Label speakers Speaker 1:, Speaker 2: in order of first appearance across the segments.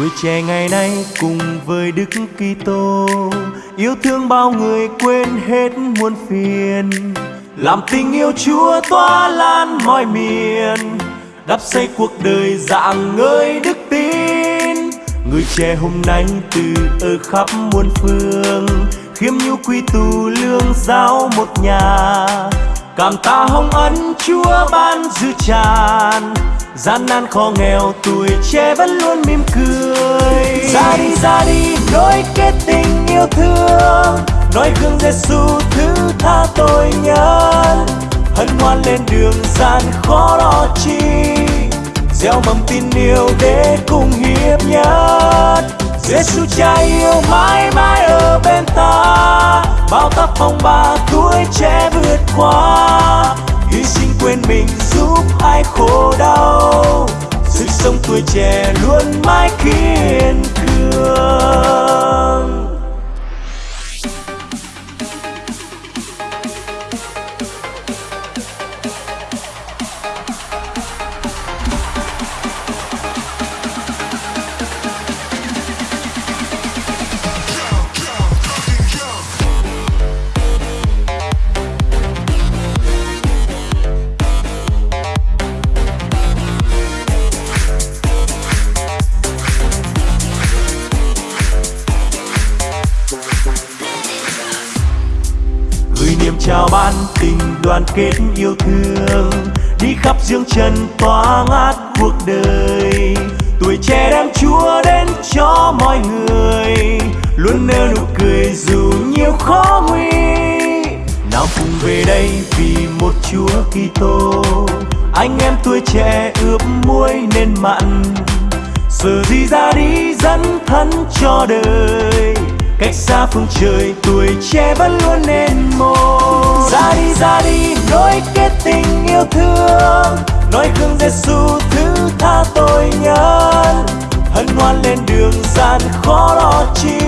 Speaker 1: tuổi trẻ ngày nay cùng với Đức Kitô, yêu thương bao người quên hết muôn phiền. Làm tình yêu Chúa tỏa lan mọi miền, đắp xây cuộc đời dạng ngơi đức tin. Người trẻ hôm nay từ ở khắp muôn phương, khiêm nhu quy tù lương giáo một nhà. Cảm tạ hồng ân chúa ban dư tràn, gian nan khó nghèo tuổi trẻ vẫn luôn mỉm cười ra đi nối kết tình yêu thương. Nói gương Giêsu thứ tha tội nhân. Hân hoan lên đường gian khó đo chi. Gieo mầm tin yêu để cùng hiệp nhất. Giêsu cha yêu mãi mãi ở bên ta. Bao tác phong ba tuổi trẻ vượt qua. Hy sinh quên mình giúp ai khổ đau. Sự sống tuổi trẻ luôn mãi kiên cường 歌 chào ban tình đoàn kết yêu thương. Đi khắp dương trần tỏa ngát cuộc đời. Tuổi trẻ đem chúa đến cho mọi người. Luôn nở nụ cười dù nhiều khó nguy. Nào cùng về đây vì một chúa kitô. Anh em tuổi trẻ ướp muối nên mặn. Giờ gì ra đi dẫn thân cho đời. Cách xa phương trời tuổi trẻ vẫn luôn nên ra đi, nối kết tình yêu thương nói gương Giêsu thứ tha tội nhân. Hân hoan lên đường gian khó lo chi,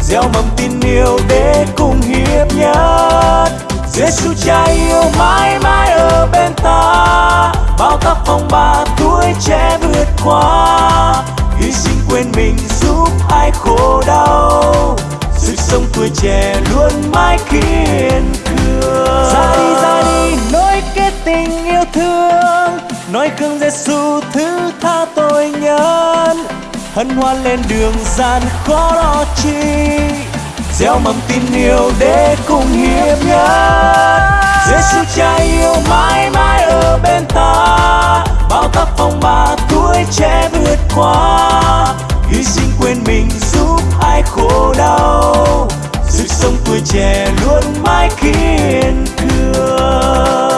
Speaker 1: gieo mầm tin yêu để cùng hiệp nhất. Giêsu cha yêu mãi mãi ở bên ta, bao tác phong ba tuổi trẻ vượt qua. Hy sinh quên mình giúp ai khổ đau sức sống tuổi trẻ luôn mãi kiên cường
Speaker 2: cương Giêsu thứ tha tội nhân hân hoan lên đường gian khó lo chi.
Speaker 1: Gieo mầm tin yêu để cùng hiệp nhất Giêsu cha yêu mãi mãi ở bên ta. Bao tác phong ba tuổi trẻ vượt qua. Hy sinh quên mình giúp ai khổ đau. Sức sống tuổi trẻ luôn mãi kiên cường.